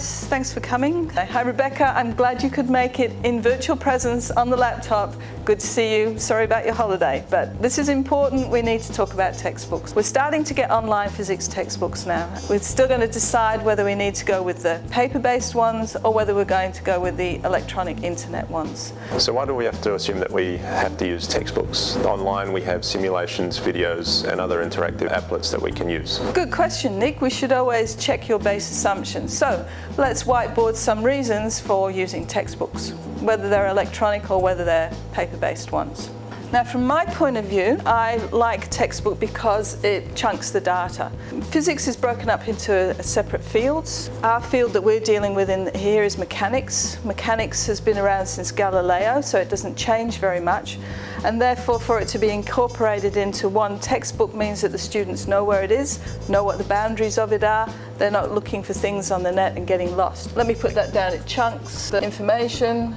guys, thanks for coming. Hi Rebecca, I'm glad you could make it in virtual presence on the laptop. Good to see you. Sorry about your holiday, but this is important. We need to talk about textbooks. We're starting to get online physics textbooks now. We're still going to decide whether we need to go with the paper-based ones or whether we're going to go with the electronic internet ones. So why do we have to assume that we have to use textbooks? Online we have simulations, videos and other interactive applets that we can use. Good question, Nick. We should always check your base assumptions. So let's whiteboard some reasons for using textbooks, whether they're electronic or whether they're paper-based ones. Now from my point of view, I like textbook because it chunks the data. Physics is broken up into separate fields. Our field that we're dealing with in here is mechanics. Mechanics has been around since Galileo, so it doesn't change very much. And therefore for it to be incorporated into one textbook means that the students know where it is, know what the boundaries of it are, they're not looking for things on the net and getting lost. Let me put that down, it chunks the information,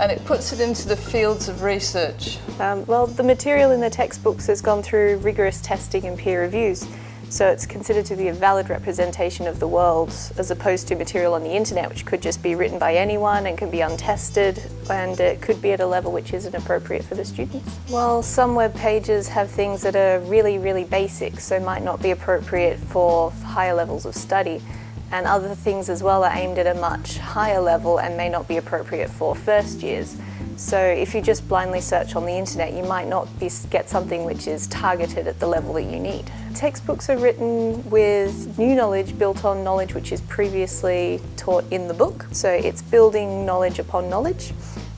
and it puts it into the fields of research. Um, well, the material in the textbooks has gone through rigorous testing and peer reviews, so it's considered to be a valid representation of the world as opposed to material on the internet which could just be written by anyone and can be untested and it could be at a level which isn't appropriate for the students. Well, some web pages have things that are really, really basic, so might not be appropriate for higher levels of study and other things as well are aimed at a much higher level and may not be appropriate for first years. So if you just blindly search on the internet, you might not be, get something which is targeted at the level that you need. Textbooks are written with new knowledge built on knowledge which is previously taught in the book. So it's building knowledge upon knowledge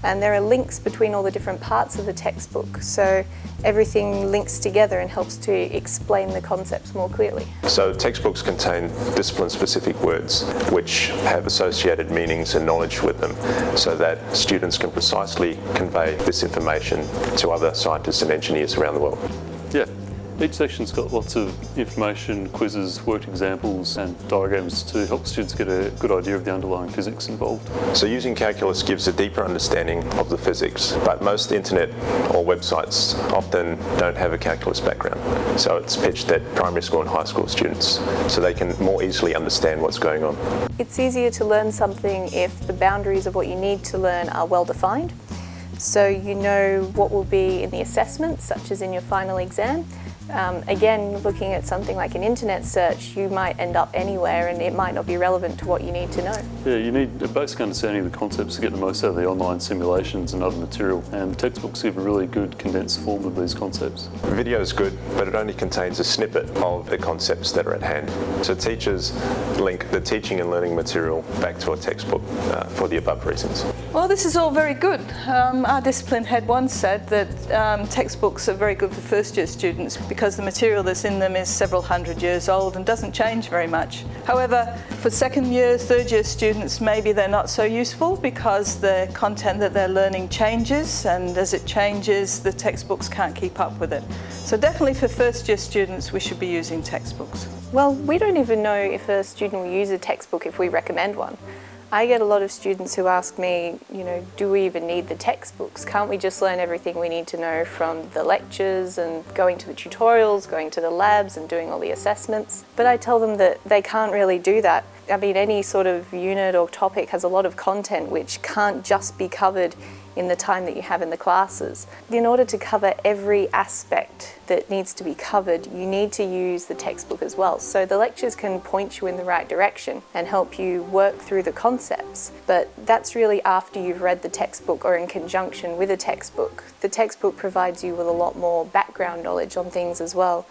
and there are links between all the different parts of the textbook so everything links together and helps to explain the concepts more clearly. So textbooks contain discipline-specific words which have associated meanings and knowledge with them so that students can precisely convey this information to other scientists and engineers around the world. Yeah, each section's got lots of information, quizzes, worked examples and diagrams to help students get a good idea of the underlying physics involved. So using calculus gives a deeper understanding of the physics, but most internet or websites often don't have a calculus background. So it's pitched at primary school and high school students so they can more easily understand what's going on. It's easier to learn something if the boundaries of what you need to learn are well defined. So you know what will be in the assessment, such as in your final exam, um, again, looking at something like an internet search, you might end up anywhere and it might not be relevant to what you need to know. Yeah, you need a basic understanding of the concepts to get the most out of the online simulations and other material. And the textbooks give a really good condensed form of these concepts. Video is good, but it only contains a snippet of the concepts that are at hand. So teachers link the teaching and learning material back to a textbook uh, for the above reasons. Well, this is all very good. Um, our discipline head once said that um, textbooks are very good for first year students because the material that's in them is several hundred years old and doesn't change very much. However, for second year, third year students, maybe they're not so useful because the content that they're learning changes and as it changes, the textbooks can't keep up with it. So definitely for first year students, we should be using textbooks. Well, we don't even know if a student will use a textbook if we recommend one. I get a lot of students who ask me, you know, do we even need the textbooks? Can't we just learn everything we need to know from the lectures and going to the tutorials, going to the labs and doing all the assessments? But I tell them that they can't really do that. I mean, any sort of unit or topic has a lot of content which can't just be covered in the time that you have in the classes. In order to cover every aspect that needs to be covered, you need to use the textbook as well. So the lectures can point you in the right direction and help you work through the concepts, but that's really after you've read the textbook or in conjunction with a textbook. The textbook provides you with a lot more background knowledge on things as well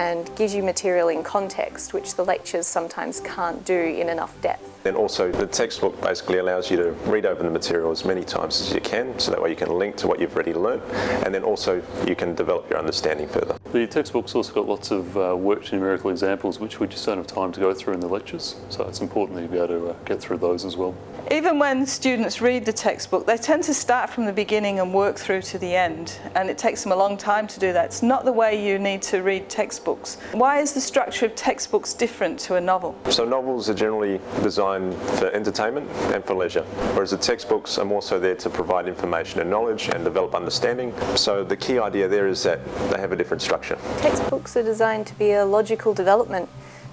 and gives you material in context, which the lectures sometimes can't do in enough depth. Then also the textbook basically allows you to read over the material as many times as you can, so that way you can link to what you've already learnt, and then also you can develop your understanding further. The textbook's also got lots of uh, worked numerical examples which we just don't have time to go through in the lectures, so it's important that you be able to uh, get through those as well. Even when students read the textbook, they tend to start from the beginning and work through to the end, and it takes them a long time to do that. It's not the way you need to read textbooks. Why is the structure of textbooks different to a novel? So novels are generally designed for entertainment and for leisure, whereas the textbooks are more so there to provide information and knowledge and develop understanding. So the key idea there is that they have a different structure. Textbooks are designed to be a logical development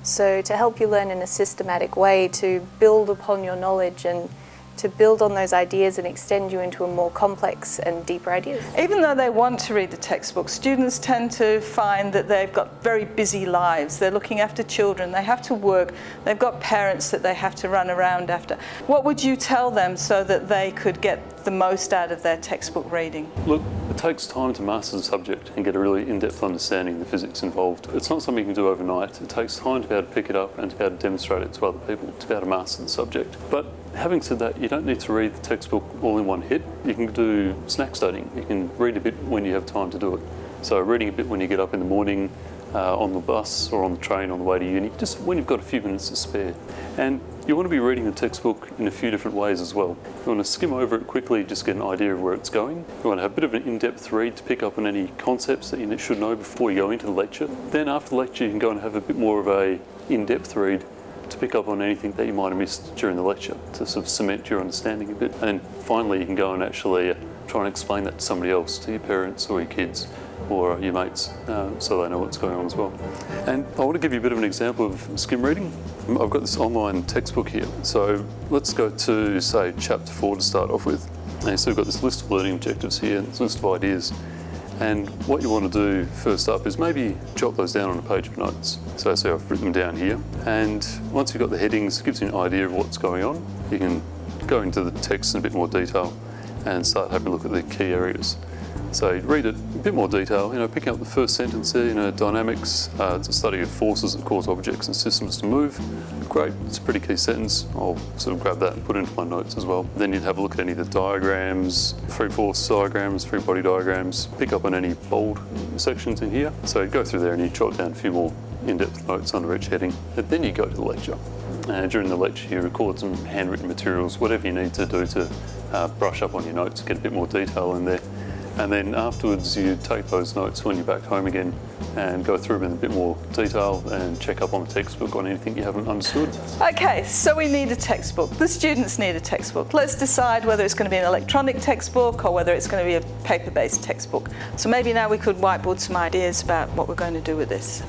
So to help you learn in a systematic way to build upon your knowledge and to build on those ideas and extend you into a more complex and deeper ideas. Even though they want to read the textbook, students tend to find that they've got very busy lives. They're looking after children, they have to work, they've got parents that they have to run around after. What would you tell them so that they could get the most out of their textbook reading? Look, it takes time to master the subject and get a really in-depth understanding of the physics involved. It's not something you can do overnight. It takes time to be able to pick it up and to be able to demonstrate it to other people, to be able to master the subject. But having said that, you don't need to read the textbook all in one hit. You can do snack studying. You can read a bit when you have time to do it. So reading a bit when you get up in the morning, uh, on the bus or on the train on the way to uni, just when you've got a few minutes to spare. And you want to be reading the textbook in a few different ways as well. You want to skim over it quickly, just get an idea of where it's going. You want to have a bit of an in-depth read to pick up on any concepts that you should know before you go into the lecture. Then after the lecture, you can go and have a bit more of a in-depth read to pick up on anything that you might have missed during the lecture to sort of cement your understanding a bit. And finally, you can go and actually uh, try and explain that to somebody else, to your parents or your kids or your mates, uh, so they know what's going on as well. And I want to give you a bit of an example of skim reading. I've got this online textbook here. So let's go to, say, chapter four to start off with. And so we've got this list of learning objectives here, this list of ideas. And what you want to do first up is maybe jot those down on a page of notes. So say I've written them down here. And once you've got the headings, it gives you an idea of what's going on. You can go into the text in a bit more detail and start having a look at the key areas. So you'd read it in a bit more detail, you know, picking up the first sentence there, you know, dynamics, uh, it's a study of forces that cause objects and systems to move. Great, it's a pretty key sentence. I'll sort of grab that and put it into my notes as well. Then you'd have a look at any of the diagrams, free force diagrams, free body diagrams, pick up on any bold sections in here. So you'd go through there and you jot down a few more in-depth notes under each heading. And then you go to the lecture. And during the lecture you record some handwritten materials, whatever you need to do to uh, brush up on your notes, get a bit more detail in there. And then afterwards you take those notes when you're back home again and go through them in a bit more detail and check up on the textbook on anything you haven't understood. Okay, so we need a textbook. The students need a textbook. Let's decide whether it's going to be an electronic textbook or whether it's going to be a paper-based textbook. So maybe now we could whiteboard some ideas about what we're going to do with this.